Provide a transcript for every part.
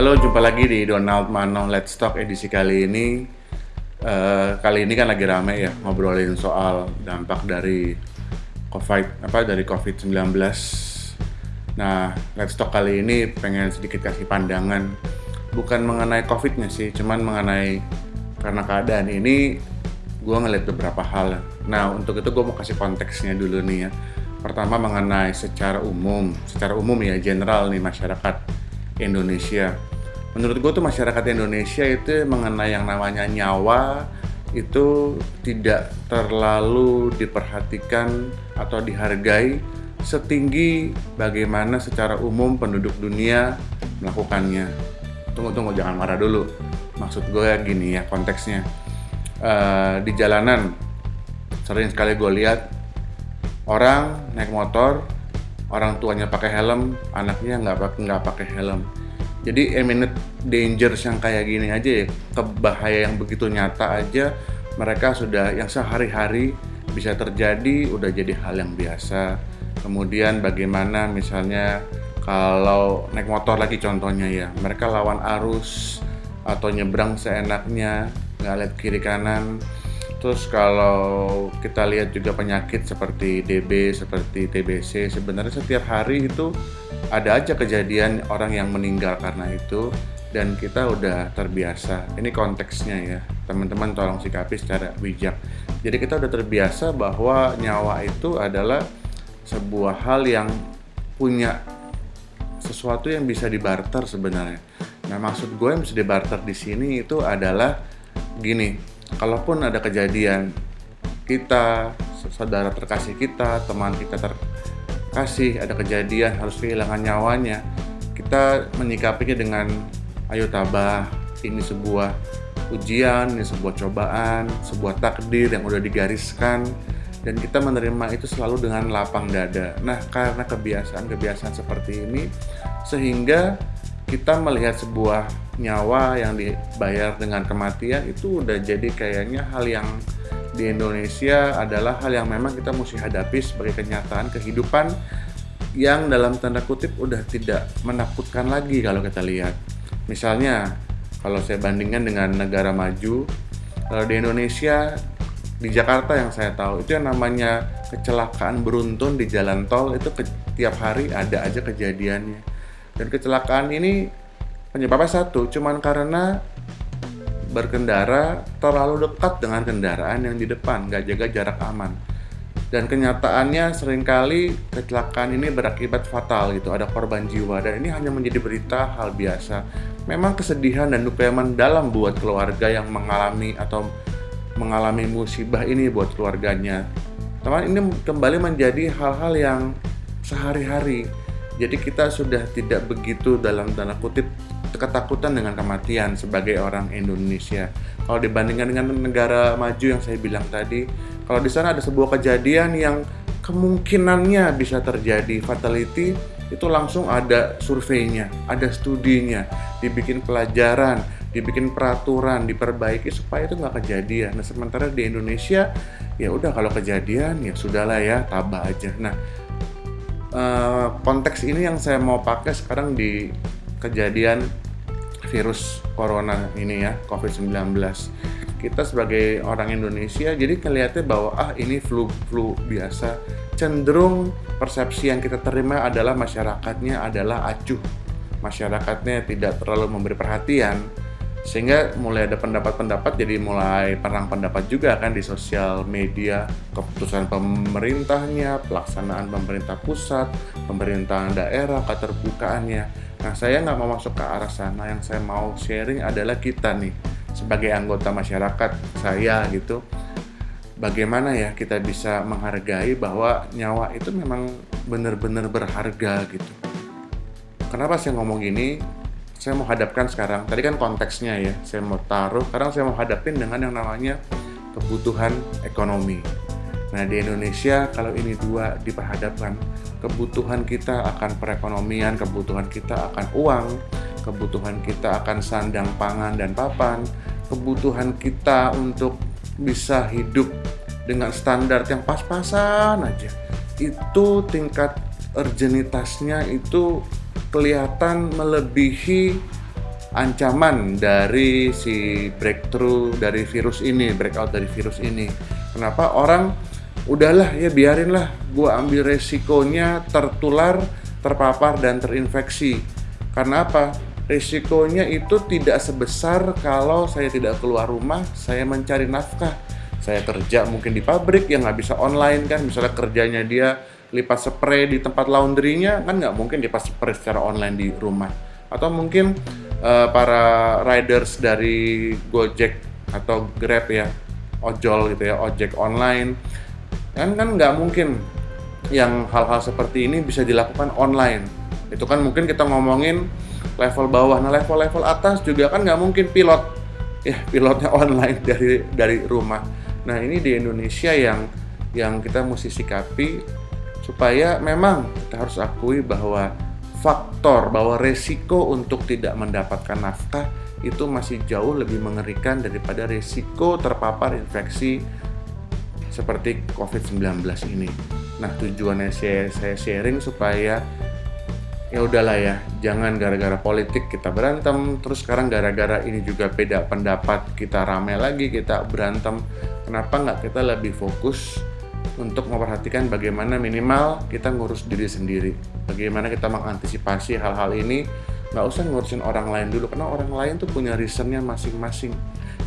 Halo, jumpa lagi di Donald Mano Let's Talk edisi kali ini. Uh, kali ini kan lagi rame ya ngobrolin soal dampak dari COVID apa dari COVID-19. Nah, Let's Talk kali ini pengen sedikit kasih pandangan bukan mengenai COVID-nya sih, cuman mengenai karena keadaan ini gue ngeliat beberapa hal. Nah, untuk itu gue mau kasih konteksnya dulu nih ya. Pertama mengenai secara umum, secara umum ya general nih masyarakat Indonesia. Menurut gue tuh masyarakat Indonesia itu mengenai yang namanya nyawa itu tidak terlalu diperhatikan atau dihargai setinggi bagaimana secara umum penduduk dunia melakukannya. Tunggu tunggu jangan marah dulu. Maksud gue ya gini ya konteksnya. Uh, di jalanan sering sekali gue lihat orang naik motor orang tuanya pakai helm anaknya nggak pakai nggak pakai helm. Jadi imminent dangers yang kayak gini aja ya kebahaya yang begitu nyata aja mereka sudah yang sehari-hari bisa terjadi udah jadi hal yang biasa. Kemudian bagaimana misalnya kalau naik motor lagi contohnya ya mereka lawan arus atau nyebrang seenaknya nggak lihat kiri kanan terus kalau kita lihat juga penyakit seperti DB seperti TBC sebenarnya setiap hari itu ada aja kejadian orang yang meninggal karena itu dan kita udah terbiasa. Ini konteksnya ya. Teman-teman tolong sikapi secara bijak. Jadi kita udah terbiasa bahwa nyawa itu adalah sebuah hal yang punya sesuatu yang bisa dibarter sebenarnya. Nah, maksud gue yang bisa dibarter di sini itu adalah gini, kalaupun ada kejadian kita, saudara terkasih kita, teman kita terkasih ada kejadian harus kehilangan nyawanya, kita menyikapinya dengan ayo tabah, ini sebuah ujian, ini sebuah cobaan, sebuah takdir yang udah digariskan dan kita menerima itu selalu dengan lapang dada. Nah, karena kebiasaan-kebiasaan seperti ini sehingga kita melihat sebuah nyawa yang dibayar dengan kematian itu udah jadi kayaknya hal yang di Indonesia adalah hal yang memang kita mesti hadapi sebagai kenyataan kehidupan yang dalam tanda kutip udah tidak menakutkan lagi kalau kita lihat. Misalnya, kalau saya bandingkan dengan negara maju, kalau di Indonesia, di Jakarta yang saya tahu, itu yang namanya kecelakaan beruntun di jalan tol itu ke, tiap hari ada aja kejadiannya dan kecelakaan ini penyebabnya satu, cuman karena berkendara terlalu dekat dengan kendaraan yang di depan, nggak jaga jarak aman. Dan kenyataannya sering kali kecelakaan ini berakibat fatal gitu, ada korban jiwa dan ini hanya menjadi berita hal biasa. Memang kesedihan dan duka mendalam buat keluarga yang mengalami atau mengalami musibah ini buat keluarganya. Teman ini kembali menjadi hal-hal yang sehari-hari jadi kita sudah tidak begitu dalam tanda kutip ketakutan dengan kematian sebagai orang Indonesia. Kalau dibandingkan dengan negara maju yang saya bilang tadi, kalau di sana ada sebuah kejadian yang kemungkinannya bisa terjadi fatality, itu langsung ada surveinya, ada studinya, dibikin pelajaran, dibikin peraturan, diperbaiki supaya itu nggak kejadian. Nah sementara di Indonesia ya udah kalau kejadian ya sudahlah ya tabah aja. Nah uh, konteks ini yang saya mau pakai sekarang di kejadian virus corona ini ya COVID-19 kita sebagai orang Indonesia jadi kelihatannya bahwa ah ini flu flu biasa. Cenderung persepsi yang kita terima adalah masyarakatnya adalah acuh. Masyarakatnya tidak terlalu memberi perhatian sehingga mulai ada pendapat-pendapat jadi mulai perang pendapat juga kan di sosial media. Keputusan pemerintahnya pelaksanaan pemerintah pusat pemerintahan daerah keterbukaannya nah saya nggak mau masuk ke arah sana. Yang saya mau sharing adalah kita nih sebagai anggota masyarakat saya gitu. Bagaimana ya kita bisa menghargai bahwa nyawa itu memang benar-benar berharga gitu. Kenapa saya ngomong gini saya mau hadapkan sekarang. Tadi kan konteksnya ya saya mau taruh. Sekarang saya mau hadapin dengan yang namanya kebutuhan ekonomi nah di Indonesia kalau ini dua diperhadapkan kebutuhan kita akan perekonomian kebutuhan kita akan uang kebutuhan kita akan sandang pangan dan papan kebutuhan kita untuk bisa hidup dengan standar yang pas-pasan aja itu tingkat urgenitasnya itu kelihatan melebihi ancaman dari si breakthrough dari virus ini, breakout dari virus ini. Kenapa orang udahlah ya biarinlah gue ambil resikonya tertular, terpapar dan terinfeksi. Karena apa? Resikonya itu tidak sebesar kalau saya tidak keluar rumah, saya mencari nafkah. Saya kerja mungkin di pabrik yang nggak bisa online kan, misalnya kerjanya dia lipat spray di tempat laundrynya kan nggak mungkin lipat spray secara online di rumah. Atau mungkin uh, para riders dari Gojek atau Grab ya, ojol gitu ya, ojek online kan kan nggak mungkin yang hal-hal seperti ini bisa dilakukan online. Itu kan mungkin kita ngomongin level bawah. Nah level-level atas juga kan nggak mungkin pilot ya pilotnya online dari dari rumah. Nah ini di Indonesia yang yang kita mesti sikapi supaya memang kita harus akui bahwa faktor bahwa resiko untuk tidak mendapatkan nafkah itu masih jauh lebih mengerikan daripada resiko terpapar infeksi seperti COVID-19 ini. Nah, tujuannya saya, saya sharing supaya ya udahlah ya jangan gara-gara politik kita berantem. Terus sekarang gara-gara ini juga beda pendapat kita rame lagi kita berantem. Kenapa nggak kita lebih fokus untuk memperhatikan bagaimana minimal kita ngurus diri sendiri? Bagaimana kita mengantisipasi hal-hal ini? Nggak usah ngurusin orang lain dulu karena orang lain tuh punya reasonnya masing-masing.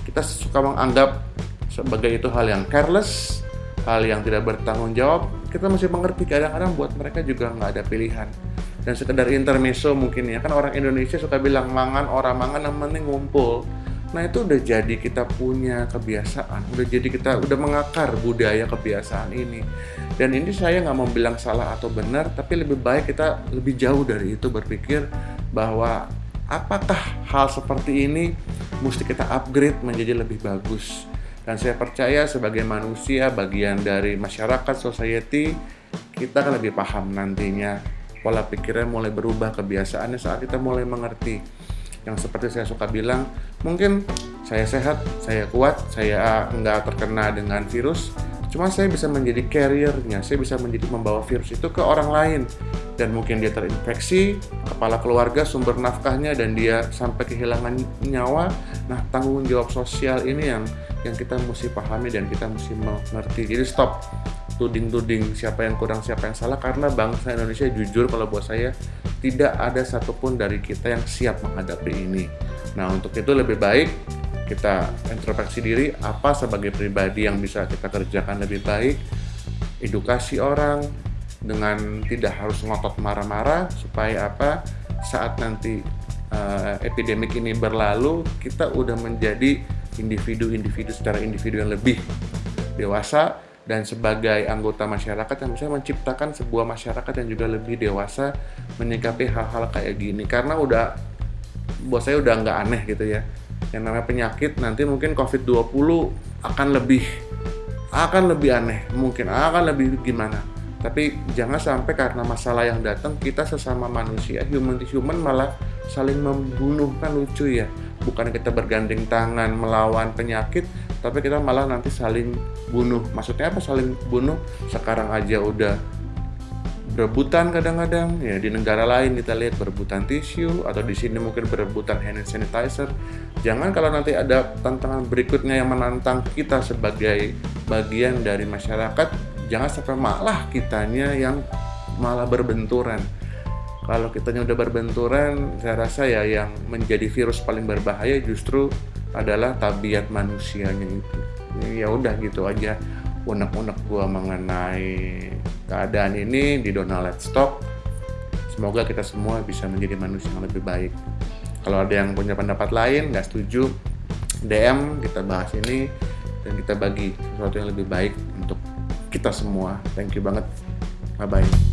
Kita suka menganggap sebagai itu hal yang careless hal yang tidak bertanggung jawab kita masih mengerti kadang-kadang buat mereka juga nggak ada pilihan. Dan sekedar intermezzo mungkin ya kan orang Indonesia suka bilang mangan orang mangan yang penting ngumpul. Nah itu udah jadi kita punya kebiasaan udah jadi kita udah mengakar budaya kebiasaan ini. Dan ini saya nggak mau bilang salah atau benar tapi lebih baik kita lebih jauh dari itu berpikir bahwa apakah hal seperti ini mesti kita upgrade menjadi lebih bagus dan saya percaya sebagai manusia bagian dari masyarakat society kita akan lebih paham nantinya. Pola pikirnya mulai berubah kebiasaannya saat kita mulai mengerti. Yang seperti saya suka bilang mungkin saya sehat saya kuat saya nggak terkena dengan virus cuma saya bisa menjadi carriernya saya bisa menjadi membawa virus itu ke orang lain. Dan mungkin dia terinfeksi kepala keluarga sumber nafkahnya dan dia sampai kehilangan nyawa. Nah tanggung jawab sosial ini yang yang kita mesti pahami dan kita mesti mengerti. Jadi stop tuding-tuding siapa yang kurang siapa yang salah karena bangsa Indonesia jujur kalau buat saya tidak ada satupun dari kita yang siap menghadapi ini. Nah untuk itu lebih baik kita introspeksi diri apa sebagai pribadi yang bisa kita kerjakan lebih baik, edukasi orang dengan tidak harus ngotot marah-marah supaya apa? Saat nanti uh, epidemik ini berlalu kita udah menjadi individu-individu secara individu yang lebih dewasa dan sebagai anggota masyarakat yang bisa menciptakan sebuah masyarakat yang juga lebih dewasa menyikapi hal-hal kayak gini. Karena udah buat saya udah nggak aneh gitu ya yang namanya penyakit nanti mungkin COVID-20 akan lebih akan lebih aneh mungkin akan lebih gimana. Tapi jangan sampai karena masalah yang datang kita sesama manusia human to human malah saling membunuh kan lucu ya. Bukan kita bergandeng tangan melawan penyakit tapi kita malah nanti saling bunuh. Maksudnya apa? Saling bunuh? Sekarang aja udah berebutan kadang-kadang. Ya di negara lain kita lihat berebutan tisu atau di sini mungkin berebutan hand sanitizer. Jangan kalau nanti ada tantangan berikutnya yang menantang kita sebagai bagian dari masyarakat jangan sampai malah kitanya yang malah berbenturan. Kalau kitanya udah berbenturan saya rasa ya yang menjadi virus paling berbahaya justru adalah tabiat manusianya itu. Ya udah gitu aja unek-unek gua mengenai keadaan ini di Donald Talk semoga kita semua bisa menjadi manusia yang lebih baik. Kalau ada yang punya pendapat lain nggak setuju DM kita bahas ini dan kita bagi sesuatu yang lebih baik untuk kita semua. Thank you banget. Bye bye